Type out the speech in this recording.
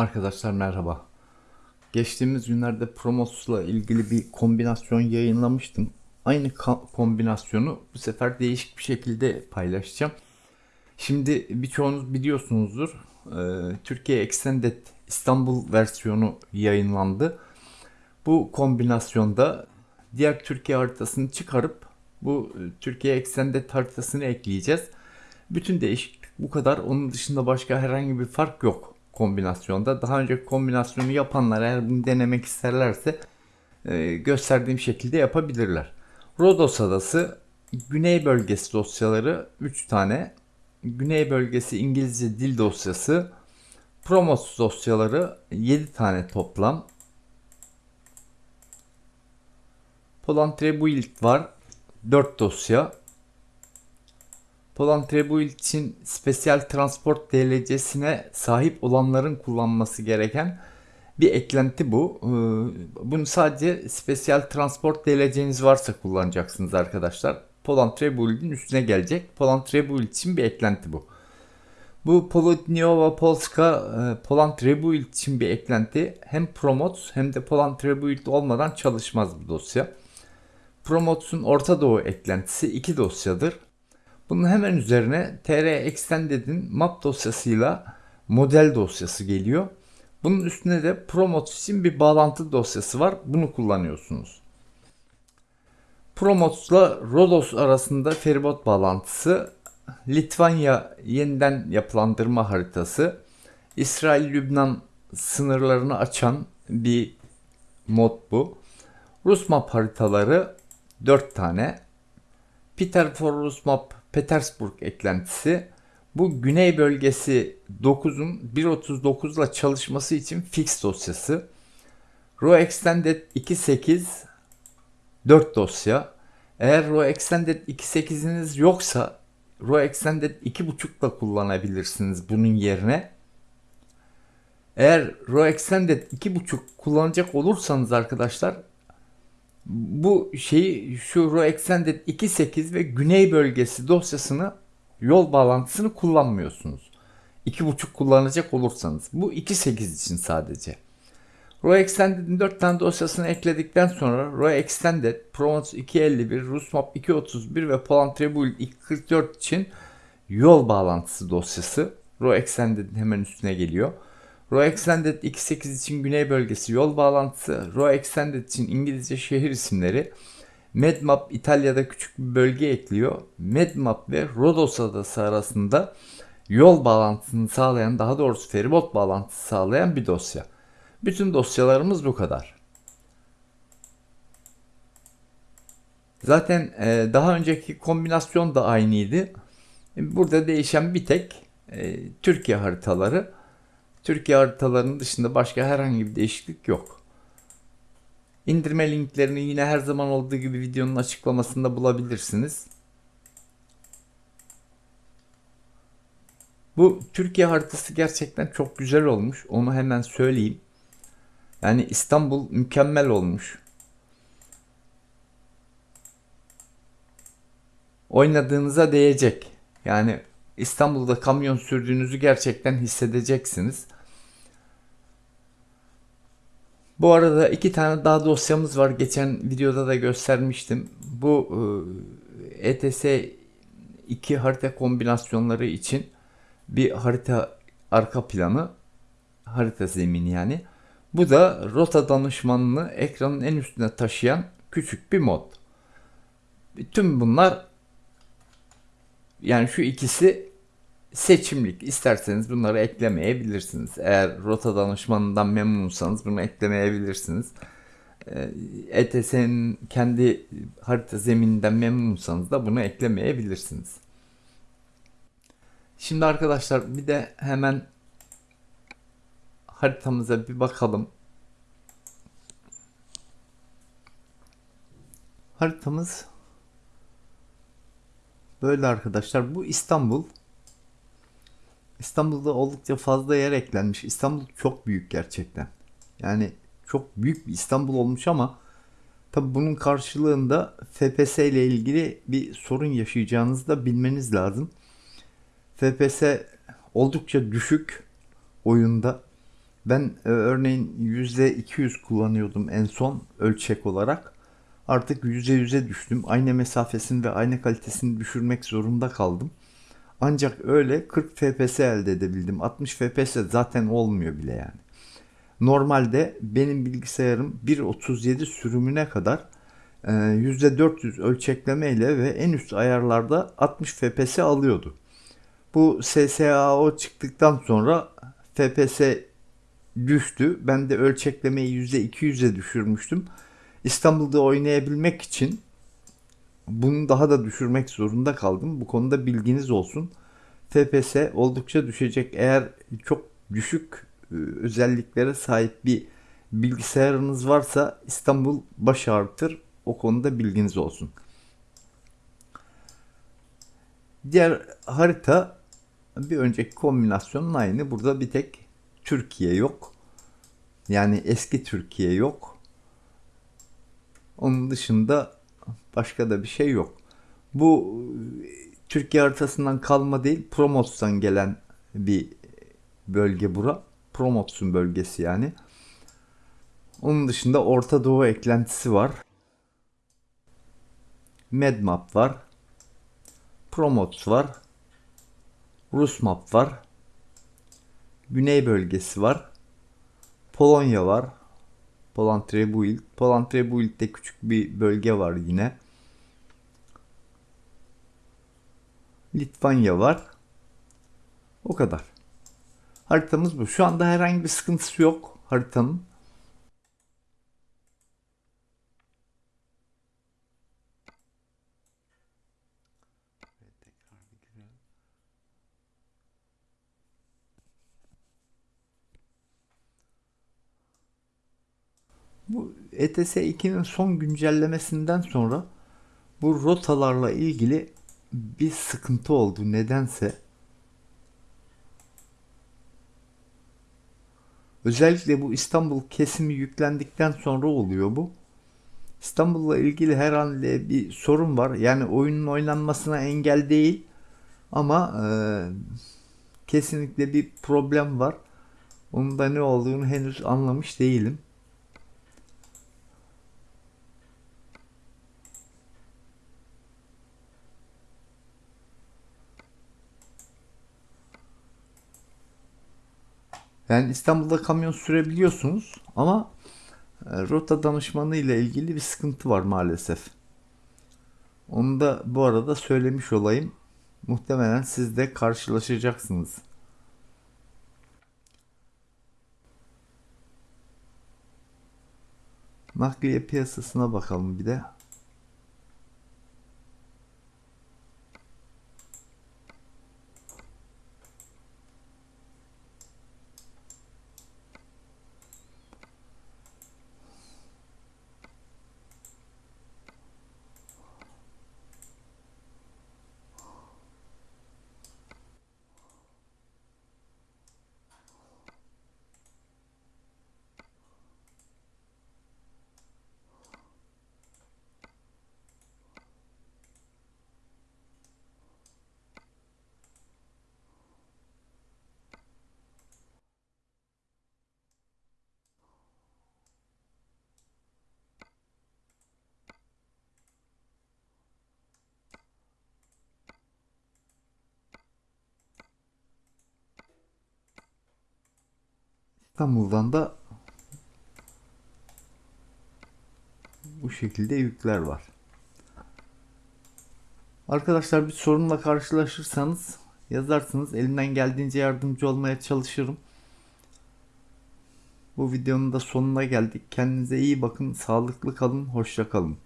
Arkadaşlar merhaba. Geçtiğimiz günlerde Promos'la ilgili bir kombinasyon yayınlamıştım. Aynı kombinasyonu bu sefer değişik bir şekilde paylaşacağım. Şimdi birçoğunuz biliyorsunuzdur. Ee, Türkiye Extended İstanbul versiyonu yayınlandı. Bu kombinasyonda diğer Türkiye haritasını çıkarıp bu e, Türkiye Extended haritasını ekleyeceğiz. Bütün değişiklik bu kadar. Onun dışında başka herhangi bir fark yok kombinasyonda. Daha önce kombinasyonu yapanlar eğer bunu denemek isterlerse e, gösterdiğim şekilde yapabilirler. Rodos Adası Güney bölgesi dosyaları 3 tane. Güney bölgesi İngilizce dil dosyası. Promos dosyaları 7 tane toplam. Poland Rebuild var 4 dosya. Poland Rebuild için Special Transport DLC'sine sahip olanların kullanması gereken bir eklenti bu. Ee, Bunu sadece Special Transport DLC'niz varsa kullanacaksınız arkadaşlar. Poland Rebuild'in üstüne gelecek. Poland Rebuild için bir eklenti bu. Bu Polodniowa Polska e, Poland Rebuild için bir eklenti. Hem Promotes hem de Poland Rebuild olmadan çalışmaz bu dosya. Promotes'un Orta Doğu eklentisi iki dosyadır. Bunun hemen üzerine TR Extended'in map dosyasıyla model dosyası geliyor. Bunun üstüne de Promotes için bir bağlantı dosyası var. Bunu kullanıyorsunuz. Promotes'la Rodos arasında feribot bağlantısı, Litvanya yeniden yapılandırma haritası, İsrail-Lübnan sınırlarını açan bir mod bu. Rus map haritaları 4 tane. Peter for Rus map Petersburg eklentisi. Bu güney bölgesi 9'un 1.39 ile çalışması için fix dosyası. Raw Extended 2.8 4 dosya. Eğer Raw Extended 2.8'iniz yoksa Raw Extended 2.5 ile kullanabilirsiniz bunun yerine. Eğer Raw Extended 2.5 kullanacak olursanız arkadaşlar bu şeyi şu Raw Extended 2.8 ve Güney bölgesi dosyasını yol bağlantısını kullanmıyorsunuz. 2.5 kullanacak olursanız. Bu 2.8 için sadece. Raw Extended'in 4 tane dosyasını ekledikten sonra Raw Extended, Promotes 251, Rusmap 231 ve Poland Rebuild 244 için yol bağlantısı dosyası Raw Extended'in hemen üstüne geliyor. Raw Extended 2.8 için güney bölgesi yol bağlantısı, Raw Extended için İngilizce şehir isimleri, Medmap İtalya'da küçük bir bölge ekliyor. Medmap ve Rodos adası arasında yol bağlantısını sağlayan, daha doğrusu feribot bağlantısı sağlayan bir dosya. Bütün dosyalarımız bu kadar. Zaten e, daha önceki kombinasyon da aynıydı. Burada değişen bir tek e, Türkiye haritaları. Türkiye haritalarının dışında başka herhangi bir değişiklik yok. İndirme linklerini yine her zaman olduğu gibi videonun açıklamasında bulabilirsiniz. Bu Türkiye haritası gerçekten çok güzel olmuş. Onu hemen söyleyeyim. Yani İstanbul mükemmel olmuş. Oynadığınıza değecek. Yani İstanbul'da kamyon sürdüğünüzü gerçekten hissedeceksiniz. Bu arada iki tane daha dosyamız var. Geçen videoda da göstermiştim. Bu e, ETS 2 harita kombinasyonları için bir harita arka planı, harita zemini yani. Bu da rota danışmanını ekranın en üstüne taşıyan küçük bir mod. Tüm bunlar yani şu ikisi seçimlik. İsterseniz bunları eklemeyebilirsiniz. Eğer rota danışmanından memnunsanız bunu eklemeyebilirsiniz. ETS'nin kendi harita zemininden memnunsanız da bunu eklemeyebilirsiniz. Şimdi arkadaşlar bir de hemen haritamıza bir bakalım. Haritamız böyle arkadaşlar. Bu İstanbul. İstanbul'da oldukça fazla yer eklenmiş. İstanbul çok büyük gerçekten. Yani çok büyük bir İstanbul olmuş ama tabi bunun karşılığında FPS ile ilgili bir sorun yaşayacağınızı da bilmeniz lazım. FPS oldukça düşük oyunda. Ben e, örneğin %200 kullanıyordum en son ölçek olarak. Artık %100'e düştüm. Ayna mesafesini ve ayna kalitesini düşürmek zorunda kaldım. Ancak öyle 40 fps elde edebildim. 60 fps zaten olmuyor bile yani. Normalde benim bilgisayarım 1.37 sürümüne kadar %400 ölçekleme ile ve en üst ayarlarda 60 fps alıyordu. Bu SSAO çıktıktan sonra FPS düştü. Ben de ölçeklemeyi %200'e düşürmüştüm. İstanbul'da oynayabilmek için bunu daha da düşürmek zorunda kaldım. Bu konuda bilginiz olsun. FPS oldukça düşecek. Eğer çok düşük e, özelliklere sahip bir bilgisayarınız varsa İstanbul baş ağrıtır. O konuda bilginiz olsun. Diğer harita bir önceki kombinasyonun aynı. Burada bir tek Türkiye yok. Yani eski Türkiye yok. Onun dışında başka da bir şey yok. Bu Türkiye haritasından kalma değil, Promos'tan gelen bir bölge bura. Promotsun bölgesi yani. Onun dışında Orta Doğu eklentisi var. Medmap var. Promots var. Rusmap var. Güney bölgesi var. Polonya var. Polantrebuild. Polantrebuild'de küçük bir bölge var yine. Litvanya var. O kadar. Haritamız bu. Şu anda herhangi bir sıkıntısı yok haritanın. Bu ETS 2'nin son güncellemesinden sonra bu rotalarla ilgili bir sıkıntı oldu nedense. Özellikle bu İstanbul kesimi yüklendikten sonra oluyor bu. İstanbul'la ilgili herhalde bir sorun var. Yani oyunun oynanmasına engel değil. Ama e, kesinlikle bir problem var. Onun da ne olduğunu henüz anlamış değilim. Yani İstanbul'da kamyon sürebiliyorsunuz ama e, rota danışmanı ile ilgili bir sıkıntı var maalesef. Onu da bu arada söylemiş olayım. Muhtemelen siz de karşılaşacaksınız. Nakliye piyasasına bakalım bir de. İstanbul'dan da bu şekilde yükler var. Arkadaşlar bir sorunla karşılaşırsanız yazarsınız. Elimden geldiğince yardımcı olmaya çalışırım. Bu videonun da sonuna geldik. Kendinize iyi bakın. Sağlıklı kalın. Hoşça kalın.